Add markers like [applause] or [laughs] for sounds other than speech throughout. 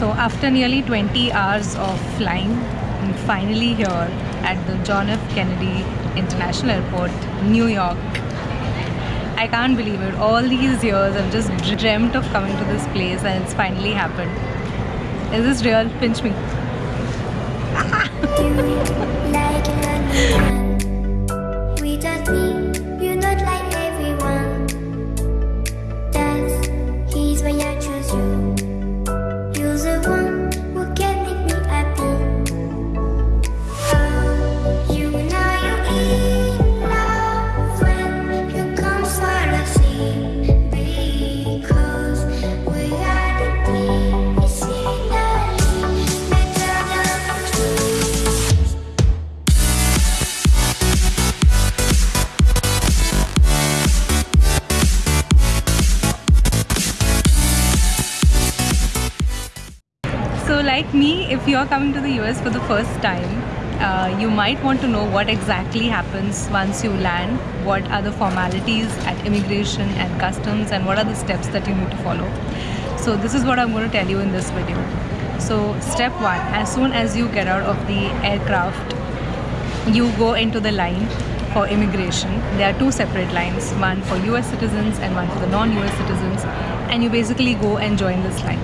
So after nearly 20 hours of flying, I'm finally here at the John F. Kennedy International Airport, New York. I can't believe it. All these years I've just dreamt of coming to this place and it's finally happened. Is this real? Pinch me. [laughs] So like me, if you're coming to the US for the first time, uh, you might want to know what exactly happens once you land, what are the formalities at immigration and customs and what are the steps that you need to follow. So this is what I'm going to tell you in this video. So step one, as soon as you get out of the aircraft, you go into the line for immigration. There are two separate lines, one for US citizens and one for the non-US citizens. And you basically go and join this line.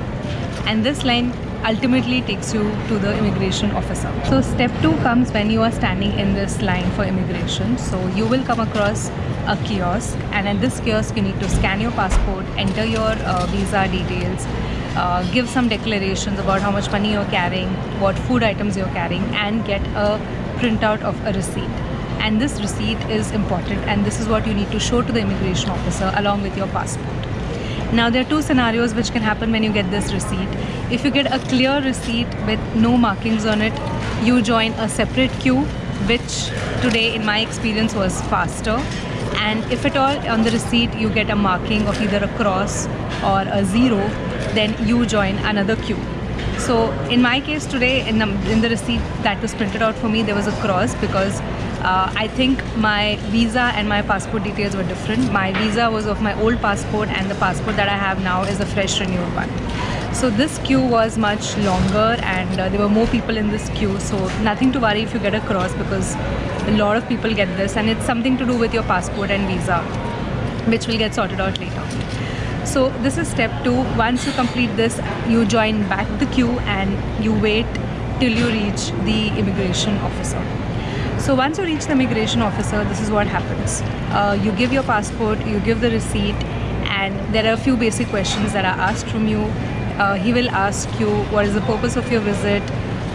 And this line ultimately takes you to the immigration officer. So step two comes when you are standing in this line for immigration. So you will come across a kiosk and at this kiosk you need to scan your passport, enter your uh, visa details, uh, give some declarations about how much money you're carrying, what food items you're carrying and get a printout of a receipt. And this receipt is important and this is what you need to show to the immigration officer along with your passport. Now there are two scenarios which can happen when you get this receipt. If you get a clear receipt with no markings on it, you join a separate queue which today in my experience was faster and if at all on the receipt you get a marking of either a cross or a zero then you join another queue. So in my case today in the, in the receipt that was printed out for me there was a cross because uh, I think my visa and my passport details were different. My visa was of my old passport and the passport that I have now is a fresh renewed one. So this queue was much longer and uh, there were more people in this queue. So nothing to worry if you get a cross because a lot of people get this and it's something to do with your passport and visa which will get sorted out later. So this is step two. Once you complete this, you join back the queue and you wait till you reach the immigration officer. So once you reach the immigration officer, this is what happens. Uh, you give your passport, you give the receipt, and there are a few basic questions that are asked from you. Uh, he will ask you what is the purpose of your visit,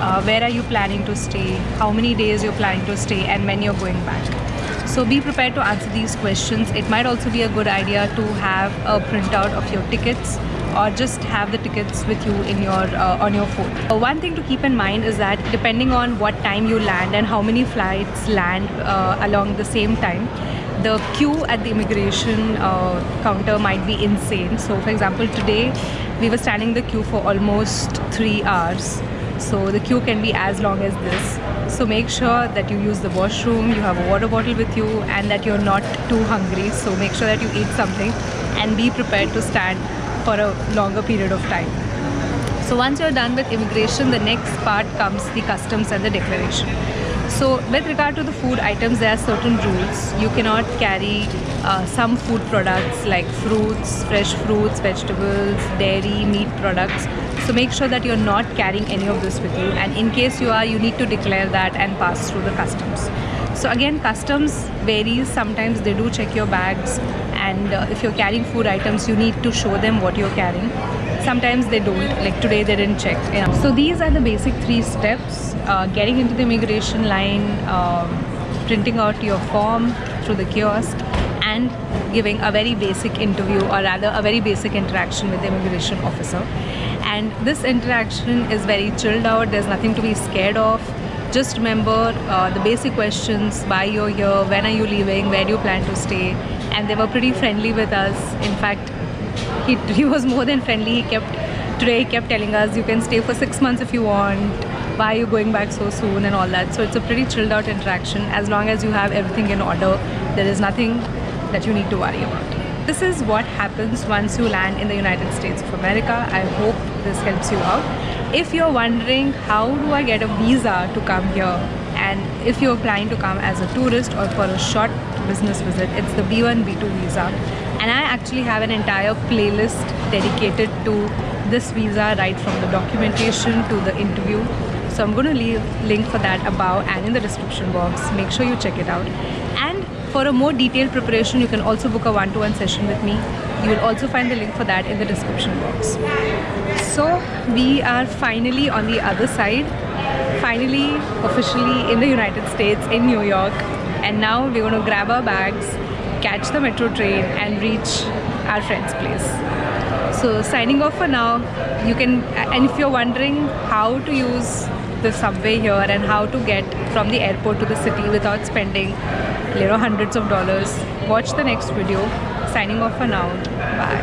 uh, where are you planning to stay, how many days you're planning to stay, and when you're going back. So be prepared to answer these questions. It might also be a good idea to have a printout of your tickets or just have the tickets with you in your uh, on your phone. Uh, one thing to keep in mind is that depending on what time you land and how many flights land uh, along the same time, the queue at the immigration uh, counter might be insane. So for example, today we were standing the queue for almost three hours. So the queue can be as long as this. So make sure that you use the washroom, you have a water bottle with you and that you're not too hungry. So make sure that you eat something and be prepared to stand for a longer period of time. So once you're done with immigration, the next part comes the customs and the declaration. So with regard to the food items, there are certain rules. You cannot carry uh, some food products like fruits, fresh fruits, vegetables, dairy, meat products. So make sure that you're not carrying any of this with you. And in case you are, you need to declare that and pass through the customs. So again, customs varies. Sometimes they do check your bags and uh, if you're carrying food items, you need to show them what you're carrying. Sometimes they don't, like today they didn't check. You know. So these are the basic three steps. Uh, getting into the immigration line, um, printing out your form through the kiosk and giving a very basic interview or rather a very basic interaction with the immigration officer. And this interaction is very chilled out, there's nothing to be scared of just remember uh, the basic questions why you're here when are you leaving where do you plan to stay and they were pretty friendly with us. In fact he, he was more than friendly. He kept today he kept telling us you can stay for six months if you want. Why are you going back so soon? and all that. So it's a pretty chilled out interaction. As long as you have everything in order there is nothing that you need to worry about. This is what happens once you land in the United States of America. I hope this helps you out. If you're wondering how do I get a visa to come here, and if you're planning to come as a tourist or for a short business visit, it's the B1 B2 visa. And I actually have an entire playlist dedicated to this visa, right from the documentation to the interview. So I'm going to leave link for that above and in the description box. Make sure you check it out. And for a more detailed preparation, you can also book a one-to-one session with me. You will also find the link for that in the description box. So we are finally on the other side, finally officially in the United States in New York. And now we're going to grab our bags, catch the metro train and reach our friend's place. So signing off for now. You can and if you're wondering how to use the subway here and how to get from the airport to the city without spending you know hundreds of dollars, watch the next video. Signing off for now. Bye.